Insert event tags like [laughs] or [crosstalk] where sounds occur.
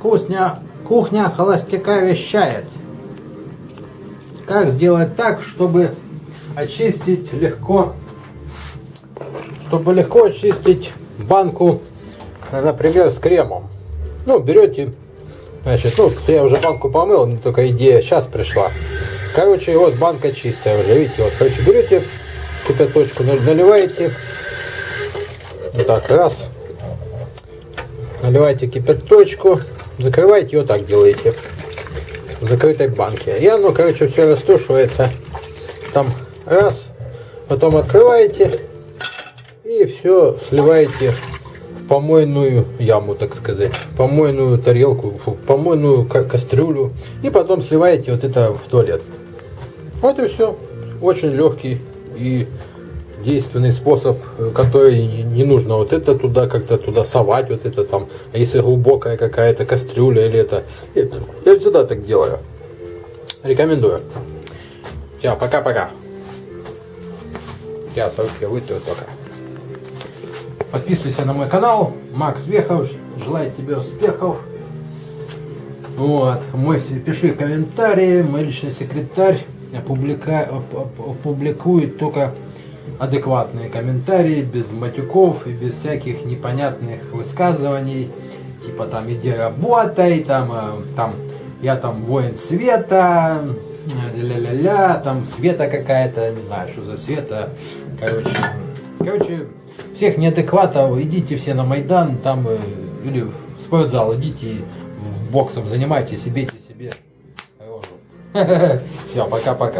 Кухня, кухня холостяка вещает. Как сделать так, чтобы очистить легко, чтобы легко очистить банку, например, с кремом. Ну, берете, значит, ну, я уже банку помыл, мне только идея сейчас пришла. Короче, вот банка чистая уже, видите, вот, короче, берете кипяточку, наливаете, вот так, раз, наливаете кипяточку, закрываете и вот так делаете в закрытой банке. И оно, короче, все растушивается. Там раз, потом открываете и все сливаете в помойную яму, так сказать, помойную тарелку, фу, помойную ка кастрюлю и потом сливаете вот это в туалет. Вот и все. Очень легкий и действенный способ, который не нужно вот это туда как-то туда совать, вот это там, а если глубокая какая-то кастрюля или это, я всегда так делаю. Рекомендую. Все, пока-пока. Я только вытру только. Подписывайся на мой канал, Макс Вехов, желаю тебе успехов. Вот, мой, пиши комментарии, мой личный секретарь опублика, опубликует только адекватные комментарии, без матюков и без всяких непонятных высказываний, типа там иди работай, там, э, там я там воин света, ля-ля-ля, там света какая-то, не знаю, что за света, короче, короче, всех неадекватов, идите все на Майдан, там, э, или в спортзал, идите боксом занимайтесь и бейте себе рожу. [laughs] Все, пока-пока.